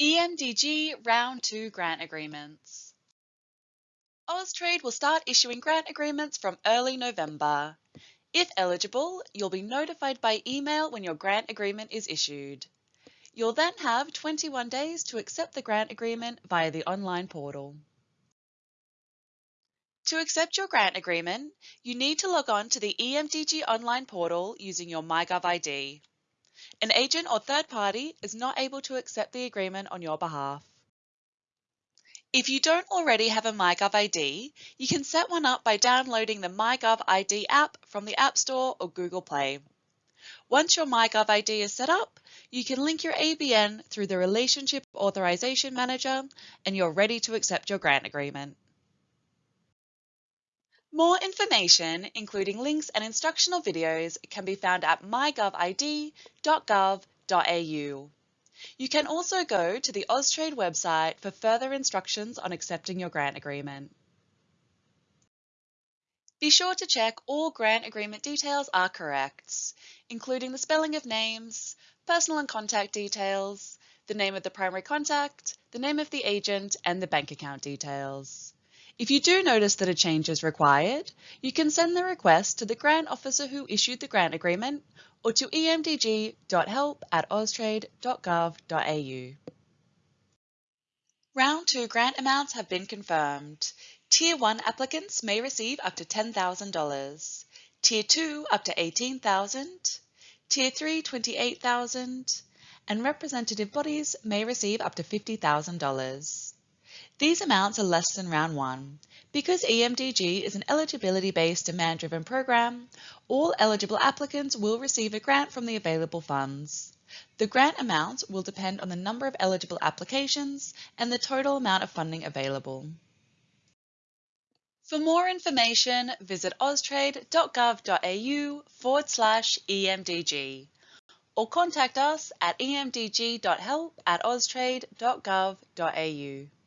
EMDG Round 2 Grant Agreements Austrade will start issuing grant agreements from early November. If eligible, you'll be notified by email when your grant agreement is issued. You'll then have 21 days to accept the grant agreement via the online portal. To accept your grant agreement, you need to log on to the EMDG online portal using your MyGov ID. An agent or third party is not able to accept the agreement on your behalf. If you don't already have a MyGov ID, you can set one up by downloading the MyGov ID app from the App Store or Google Play. Once your MyGov ID is set up, you can link your ABN through the Relationship Authorization Manager and you're ready to accept your grant agreement. More information, including links and instructional videos, can be found at mygovid.gov.au. You can also go to the Austrade website for further instructions on accepting your grant agreement. Be sure to check all grant agreement details are correct, including the spelling of names, personal and contact details, the name of the primary contact, the name of the agent, and the bank account details. If you do notice that a change is required, you can send the request to the grant officer who issued the grant agreement or to emdg.help at austrade.gov.au. Round 2 grant amounts have been confirmed. Tier 1 applicants may receive up to $10,000, Tier 2 up to 18,000, Tier 3 $28,000, and representative bodies may receive up to $50,000. These amounts are less than round one. Because EMDG is an eligibility-based demand-driven program, all eligible applicants will receive a grant from the available funds. The grant amount will depend on the number of eligible applications and the total amount of funding available. For more information, visit austrade.gov.au forward slash EMDG or contact us at emdg.help at austrade.gov.au.